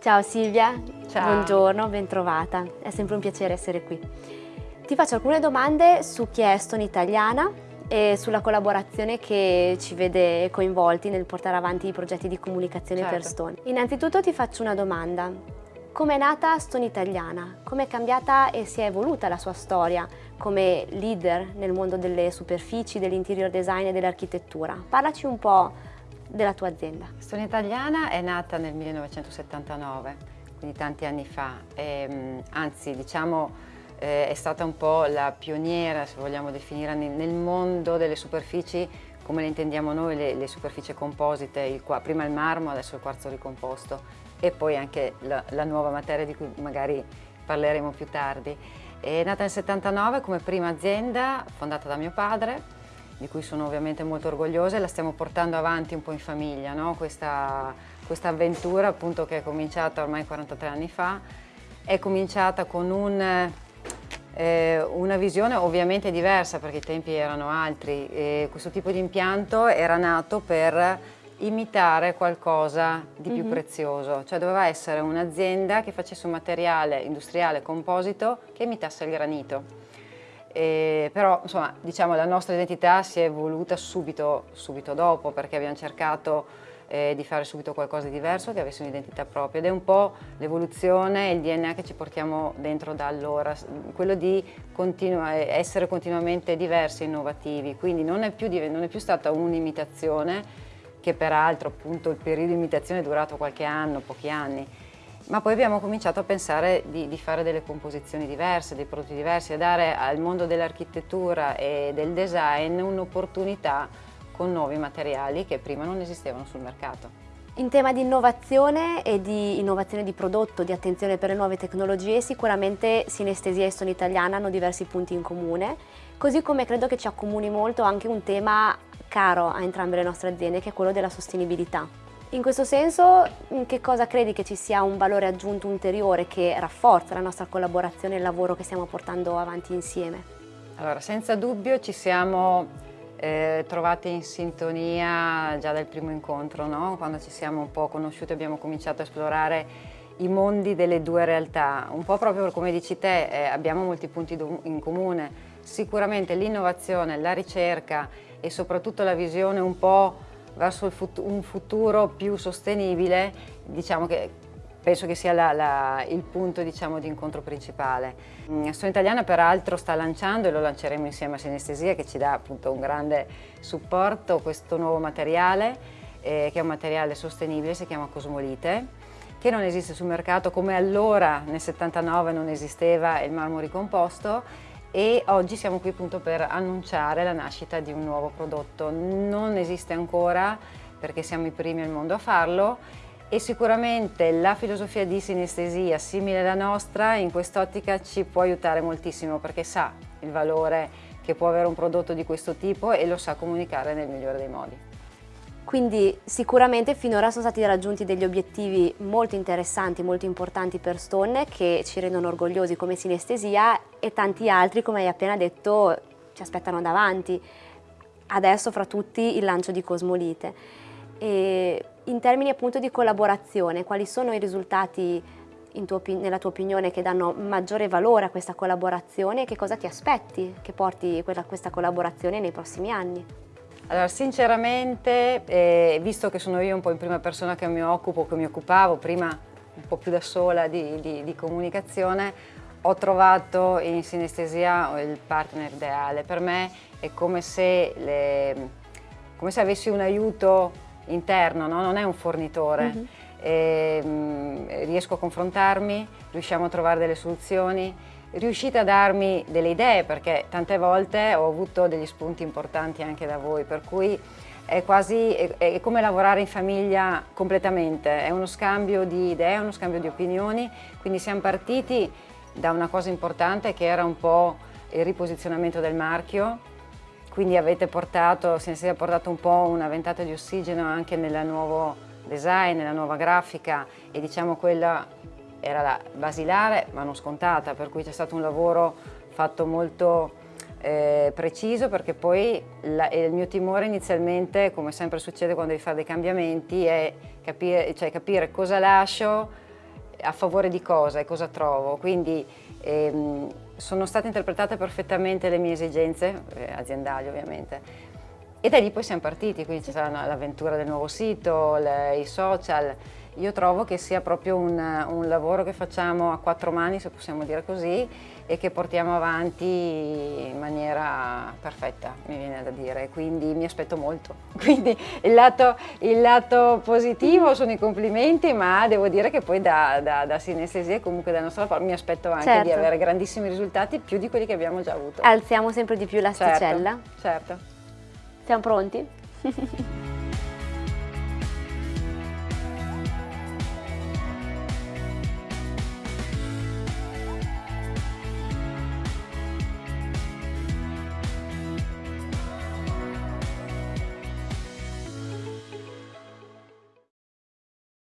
Ciao Silvia, Ciao. buongiorno, bentrovata, è sempre un piacere essere qui. Ti faccio alcune domande su chi è Stone Italiana e sulla collaborazione che ci vede coinvolti nel portare avanti i progetti di comunicazione Certo. per Stone. Innanzitutto ti faccio una domanda. Come è nata Stone Italiana? Come è cambiata e si è evoluta la sua storia come leader nel mondo delle superfici, dell'interior design e dell'architettura? Parlaci un po' della tua azienda. Stone Italiana è nata nel 1979, quindi tanti anni fa, e, mh, anzi diciamo eh, è stata un po' la pioniera, se vogliamo definire, nel, mondo delle superfici come le intendiamo noi, le, le superfici composite, il, prima il marmo, adesso il quarzo ricomposto e poi anche la, la nuova materia di cui magari parleremo più tardi. È nata nel 79 come prima azienda fondata da mio padre, di cui sono ovviamente molto orgogliosa e la stiamo portando avanti un po' in famiglia, no? questa, questa avventura appunto che è cominciata ormai 43 anni fa, è cominciata con un, eh, una visione ovviamente diversa perché i tempi erano altri, e questo tipo di impianto era nato per imitare qualcosa di più Mhm. prezioso, cioè doveva essere un'azienda che facesse un materiale industriale composito che imitasse il granito. E però insomma diciamo la nostra identità si è evoluta subito, subito dopo perché abbiamo cercato eh, di fare subito qualcosa di diverso che avesse un'identità propria. Ed è un po' l'evoluzione e il DNA che ci portiamo dentro da allora, quello di continua- essere continuamente diversi e innovativi, quindi non è più, non è più stata un'imitazione che peraltro appunto il periodo di imitazione è durato qualche anno, pochi anni, ma poi abbiamo cominciato a pensare di, di fare delle composizioni diverse, dei prodotti diversi, a dare al mondo dell'architettura e del design un'opportunità con nuovi materiali che prima non esistevano sul mercato. In tema di innovazione e di innovazione di prodotto, di attenzione per le nuove tecnologie, sicuramente Sinestesia e Stone Italiana hanno diversi punti in comune, così come credo che ci accomuni molto anche un tema caro a entrambe le nostre aziende, che è quello della sostenibilità. In questo senso, in che cosa credi che ci sia un valore aggiunto ulteriore che rafforza la nostra collaborazione e il lavoro che stiamo portando avanti insieme? Allora, senza dubbio ci siamo eh, trovati in sintonia già dal primo incontro, no? quando ci siamo un po' conosciuti abbiamo cominciato a esplorare i mondi delle due realtà, un po' proprio come dici te, eh, abbiamo molti punti in comune, sicuramente l'innovazione, la ricerca e soprattutto la visione un po' verso fut- un futuro più sostenibile, diciamo che penso che sia la- la- il punto diciamo, di incontro principale. Mm, Stone Italiana peraltro sta lanciando, e lo lanceremo insieme a Sinestesia che ci dà appunto un grande supporto, questo nuovo materiale eh, che è un materiale sostenibile, si chiama Cosmolite, che non esiste sul mercato come allora nel 79 non esisteva il marmo ricomposto e oggi siamo qui appunto per annunciare la nascita di un nuovo prodotto. Non esiste ancora perché siamo i primi al mondo a farlo e sicuramente la filosofia di sinestesia simile alla nostra in quest'ottica ci può aiutare moltissimo perché sa il valore che può avere un prodotto di questo tipo e lo sa comunicare nel migliore dei modi. Quindi sicuramente finora sono stati raggiunti degli obiettivi molto interessanti, molto importanti per Stone che ci rendono orgogliosi come sinestesia e tanti altri, come hai appena detto, ci aspettano davanti. Adesso fra tutti il lancio di Cosmolite. E in termini appunto di collaborazione, quali sono i risultati tuo nella tua opinione che danno maggiore valore a questa collaborazione e che cosa ti aspetti che porti quella- questa collaborazione nei prossimi anni? Allora, sinceramente, eh, visto che sono io un po' in prima persona che mi occupo, che mi occupavo prima un po' più da sola di, di- di comunicazione, ho trovato in sinestesia il partner ideale. Per me è come se, le- come se avessi un aiuto interno, no? non è un fornitore. Mhm. E, mm, riesco a confrontarmi, riusciamo a trovare delle soluzioni, riuscite a darmi delle idee perché tante volte ho avuto degli spunti importanti anche da voi, per cui è quasi è, è come lavorare in famiglia completamente, è uno scambio di idee, uno scambio di opinioni, quindi siamo partiti da una cosa importante che era un po' il riposizionamento del marchio, quindi avete portato, Sensei ha portato un po' una ventata di ossigeno anche nel nuovo design, nella nuova grafica e diciamo quella era la basilare ma non scontata, per cui c'è stato un lavoro fatto molto eh, preciso perché poi la- il mio timore inizialmente, come sempre succede quando devi fare dei cambiamenti, è capire, cioè capire cosa lascio a favore di cosa e cosa trovo, quindi ehm, sono state interpretate perfettamente le mie esigenze, eh, aziendali ovviamente, e da lì poi siamo partiti, quindi c'è stata l'avventura del nuovo sito, le, i social, io trovo che sia proprio un, un, lavoro che facciamo a quattro mani, se possiamo dire così, e che portiamo avanti in maniera perfetta, mi viene da dire, quindi mi aspetto molto. Quindi il lato, il lato positivo sono i complimenti, ma devo dire che poi da, da, da sinestesia e comunque dalla nostra parte mi aspetto anche certo. di avere grandissimi risultati, più di quelli che abbiamo già avuto. Alziamo sempre di più l'asticella. Certo, certo. Siamo pronti?